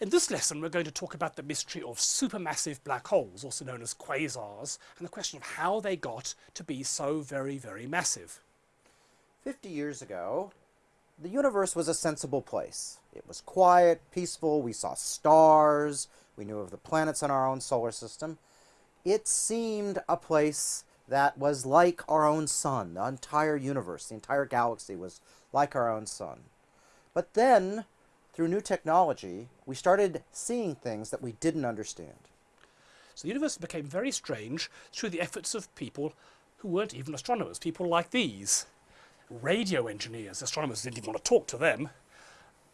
In this lesson, we're going to talk about the mystery of supermassive black holes, also known as quasars, and the question of how they got to be so very, very massive. 50 years ago, the universe was a sensible place. It was quiet, peaceful, we saw stars, we knew of the planets in our own solar system. It seemed a place that was like our own sun. The entire universe, the entire galaxy was like our own sun. But then, through new technology, we started seeing things that we didn't understand. So the universe became very strange through the efforts of people who weren't even astronomers, people like these. Radio engineers, astronomers didn't even want to talk to them.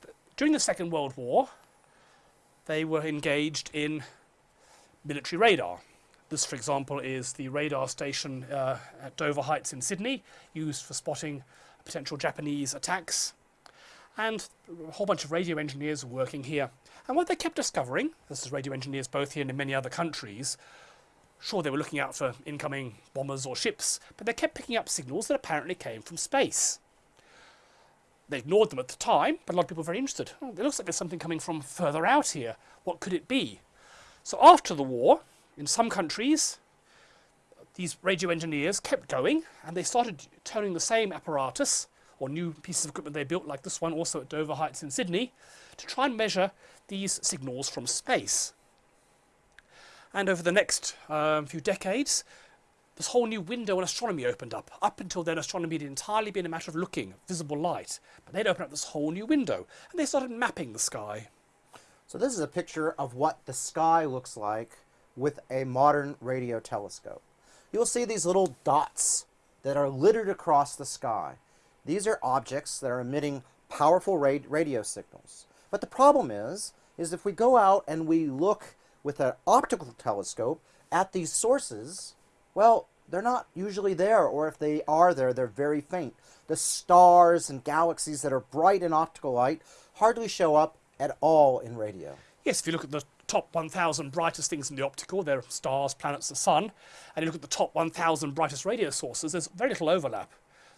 But during the Second World War, they were engaged in military radar. This, for example, is the radar station uh, at Dover Heights in Sydney, used for spotting potential Japanese attacks. And a whole bunch of radio engineers working here. And what they kept discovering, this is radio engineers both here and in many other countries, sure they were looking out for incoming bombers or ships, but they kept picking up signals that apparently came from space. They ignored them at the time, but a lot of people were very interested. Oh, it looks like there's something coming from further out here. What could it be? So after the war, in some countries, these radio engineers kept going and they started turning the same apparatus or new pieces of equipment they built, like this one also at Dover Heights in Sydney, to try and measure these signals from space. And over the next um, few decades, this whole new window in astronomy opened up. Up until then, astronomy had entirely been a matter of looking, visible light. But they'd opened up this whole new window, and they started mapping the sky. So this is a picture of what the sky looks like with a modern radio telescope. You'll see these little dots that are littered across the sky. These are objects that are emitting powerful radio signals. But the problem is, is if we go out and we look with an optical telescope at these sources, well, they're not usually there, or if they are there, they're very faint. The stars and galaxies that are bright in optical light hardly show up at all in radio. Yes, if you look at the top 1,000 brightest things in the optical, they're stars, planets, the sun, and you look at the top 1,000 brightest radio sources, there's very little overlap.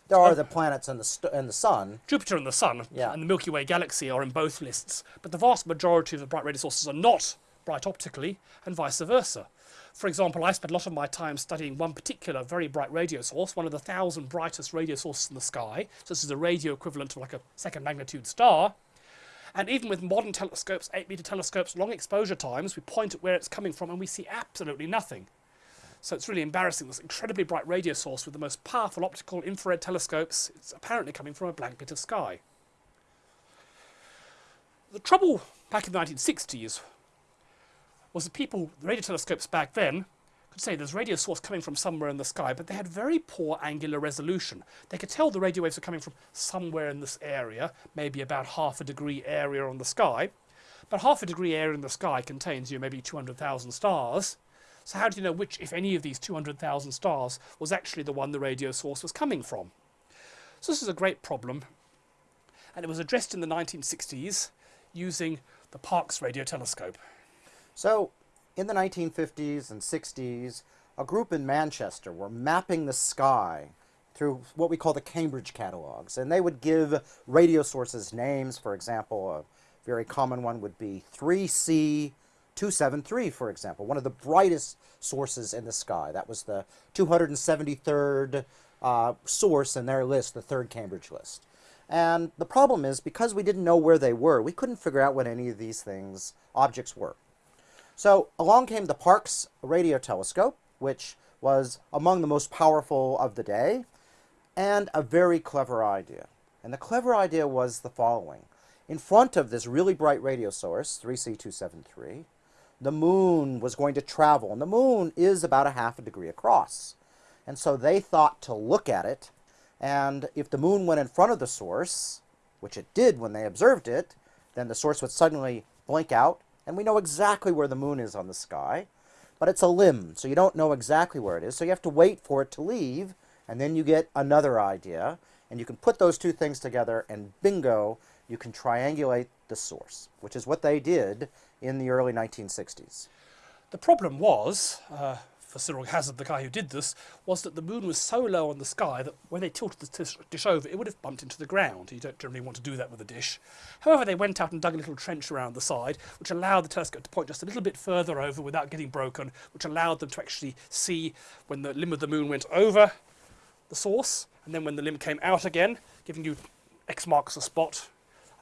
There are uh, the planets and the, and the sun. Jupiter and the sun yeah. and the Milky Way galaxy are in both lists, but the vast majority of the bright radio sources are not bright optically, and vice versa. For example, I spent a lot of my time studying one particular very bright radio source, one of the thousand brightest radio sources in the sky. So this is a radio equivalent to like a second magnitude star. And even with modern telescopes, 8 meter telescopes, long exposure times, we point at where it's coming from and we see absolutely nothing. So it's really embarrassing. This incredibly bright radio source with the most powerful optical infrared telescopes, it's apparently coming from a blank bit of sky. The trouble back in the 1960s was that people, the radio telescopes back then, could say there's a radio source coming from somewhere in the sky, but they had very poor angular resolution. They could tell the radio waves are coming from somewhere in this area, maybe about half a degree area on the sky. But half a degree area in the sky contains you know, maybe 200,000 stars. So how do you know which, if any of these 200,000 stars, was actually the one the radio source was coming from? So this is a great problem. And it was addressed in the 1960s using the Parkes radio telescope. So in the 1950s and 60s, a group in Manchester were mapping the sky through what we call the Cambridge catalogs. And they would give radio sources names. For example, a very common one would be 3C273, for example, one of the brightest sources in the sky. That was the 273rd uh, source in their list, the third Cambridge list. And the problem is, because we didn't know where they were, we couldn't figure out what any of these things, objects were. So along came the Parkes radio telescope, which was among the most powerful of the day, and a very clever idea. And the clever idea was the following. In front of this really bright radio source, 3C273, the moon was going to travel, and the moon is about a half a degree across. And so they thought to look at it, and if the moon went in front of the source, which it did when they observed it, then the source would suddenly blink out and we know exactly where the moon is on the sky, but it's a limb, so you don't know exactly where it is, so you have to wait for it to leave, and then you get another idea, and you can put those two things together, and bingo, you can triangulate the source, which is what they did in the early 1960s. The problem was, uh, for Cyril Hazard, the guy who did this, was that the moon was so low on the sky that when they tilted the dish over, it would have bumped into the ground. You don't generally want to do that with a dish. However, they went out and dug a little trench around the side, which allowed the telescope to point just a little bit further over without getting broken, which allowed them to actually see when the limb of the moon went over the source, and then when the limb came out again, giving you X marks the spot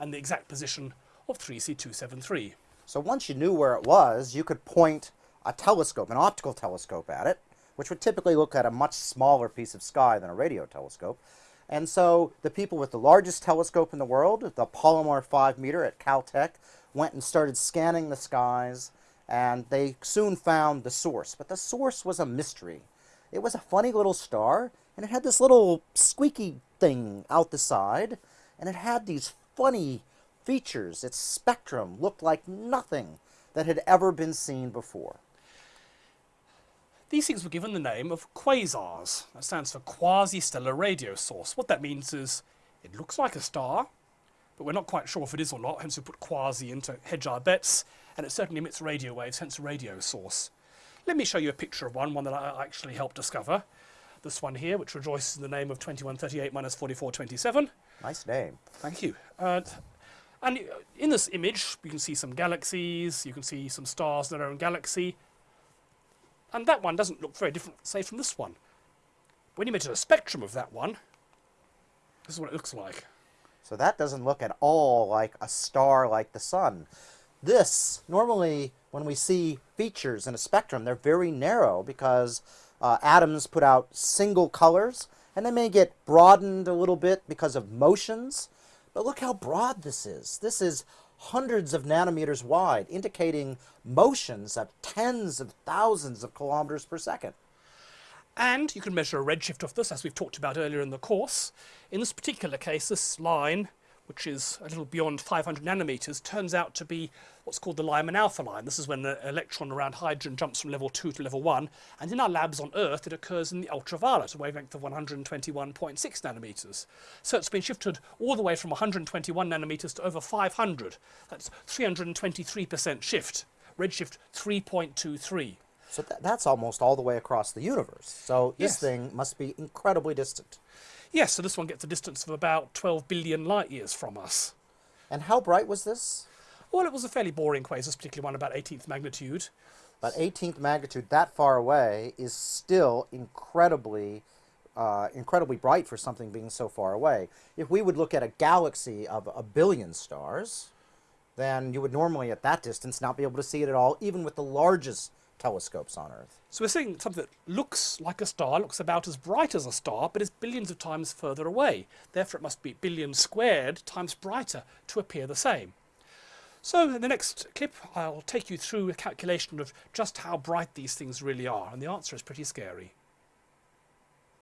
and the exact position of 3C273. So once you knew where it was, you could point a telescope, an optical telescope at it, which would typically look at a much smaller piece of sky than a radio telescope. And so the people with the largest telescope in the world, the Palomar 5 meter at Caltech, went and started scanning the skies, and they soon found the source. But the source was a mystery. It was a funny little star, and it had this little squeaky thing out the side, and it had these funny features. Its spectrum looked like nothing that had ever been seen before. These things were given the name of quasars. That stands for quasi-stellar radio source. What that means is it looks like a star, but we're not quite sure if it is or not, hence we put quasi into hedge our bets, and it certainly emits radio waves, hence radio source. Let me show you a picture of one, one that I actually helped discover. This one here, which rejoices in the name of 2138 minus 4427. Nice name. Thank you. Uh, and in this image, you can see some galaxies, you can see some stars in their own galaxy. And that one doesn't look very different, say, from this one. When you measure a spectrum of that one, this is what it looks like. So that doesn't look at all like a star like the sun. This, normally when we see features in a spectrum, they're very narrow because uh, atoms put out single colors and they may get broadened a little bit because of motions. But look how broad this is. This is hundreds of nanometers wide, indicating motions of tens of thousands of kilometers per second. And you can measure a redshift of this, as we've talked about earlier in the course. In this particular case, this line, which is a little beyond 500 nanometers, turns out to be what's called the Lyman alpha line. This is when the electron around hydrogen jumps from level 2 to level 1. And in our labs on Earth, it occurs in the ultraviolet, a wavelength of 121.6 nanometers. So it's been shifted all the way from 121 nanometers to over 500. That's 323% shift. Redshift 3.23. So th that's almost all the way across the universe. So this Yes. thing must be incredibly distant. Yes, so this one gets a distance of about 12 billion light years from us. And how bright was this? Well, it was a fairly boring quasar, this particular one about 18th magnitude. But 18th magnitude that far away is still incredibly, uh, incredibly bright for something being so far away. If we would look at a galaxy of a billion stars, then you would normally at that distance not be able to see it at all, even with the largest telescopes on Earth. So we're seeing something that looks like a star, looks about as bright as a star, but is billions of times further away. Therefore, it must be billions squared times brighter to appear the same. So in the next clip, I'll take you through a calculation of just how bright these things really are, and the answer is pretty scary.